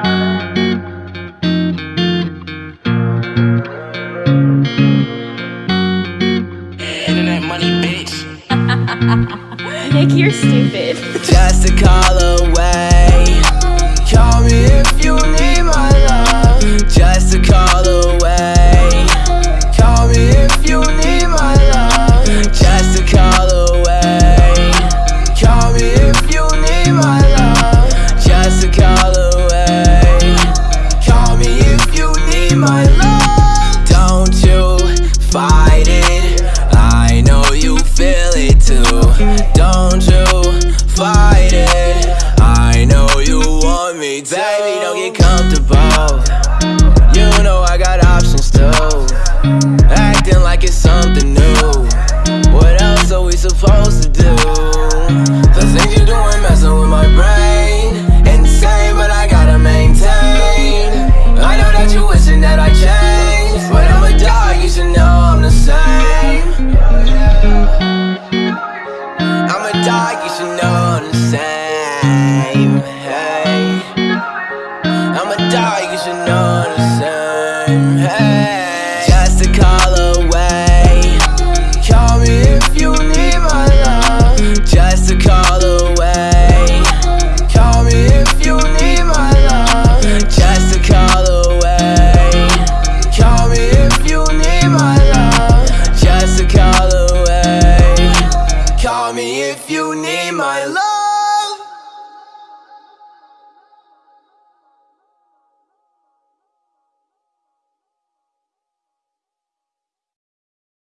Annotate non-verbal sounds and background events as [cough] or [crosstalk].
[laughs] Nick, you're stupid. Just Don't you fight it. I know you want me. Baby, don't get comfortable. You know I got options too. Acting like it's something new. What else are we supposed to do? I'm a dog, you should know I'm the same. Hey. I'm a dog, you should know I'm the same. Hey. you need my love.